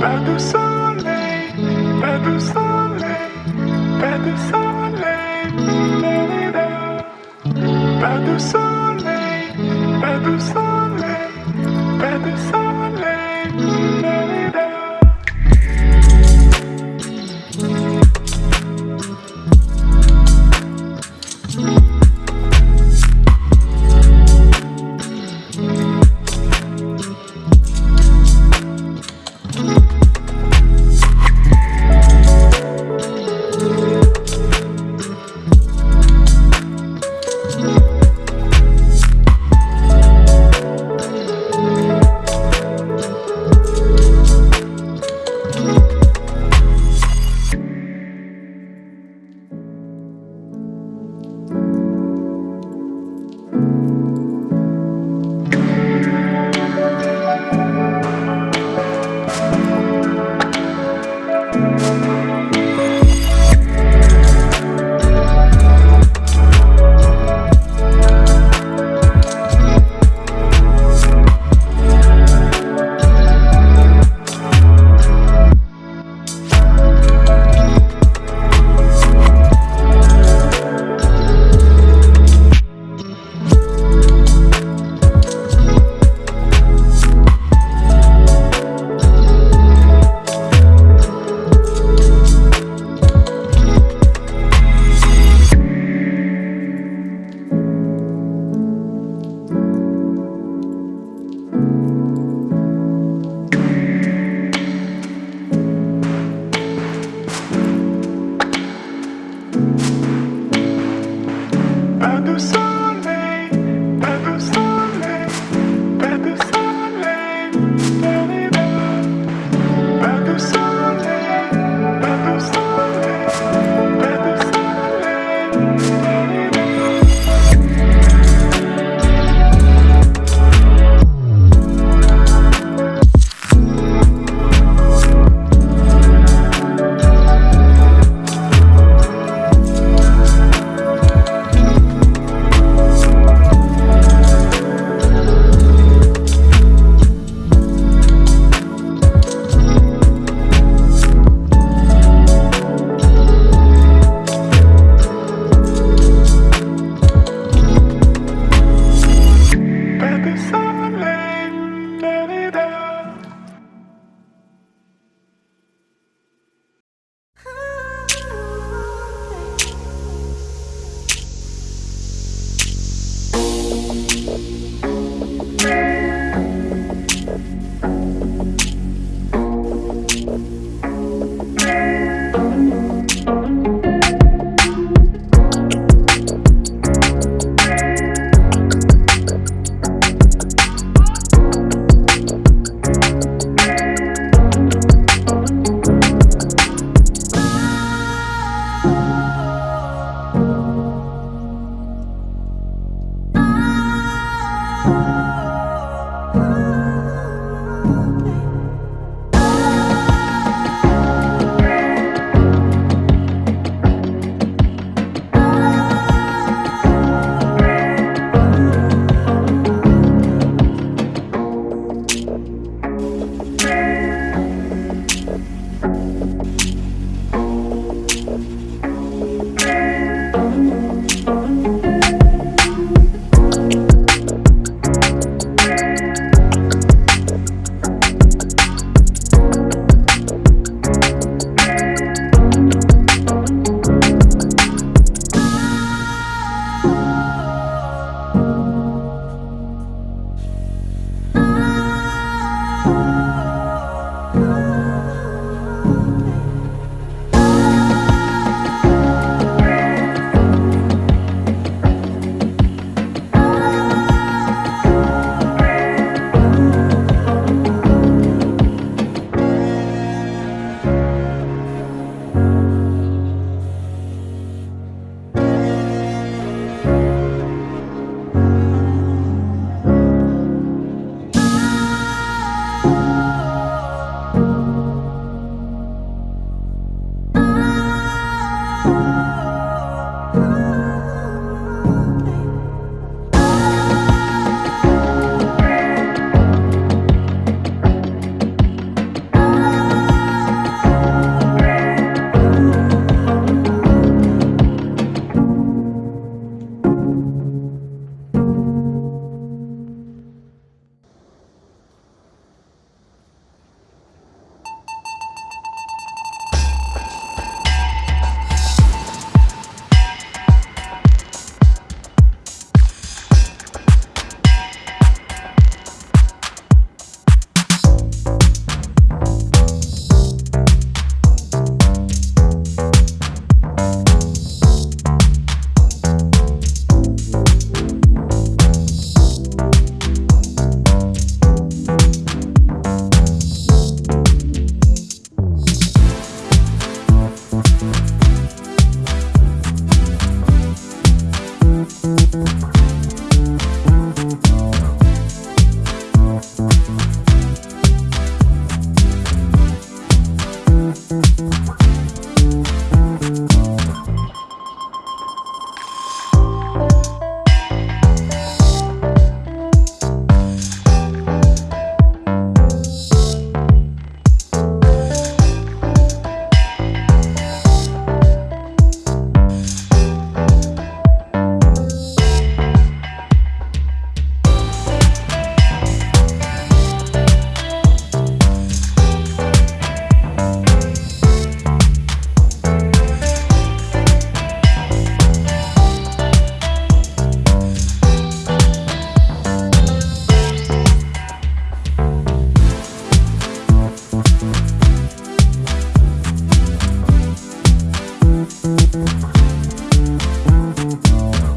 Pas de soleil, pas de soleil, pas de soleil. Soleil. Mm-hmm.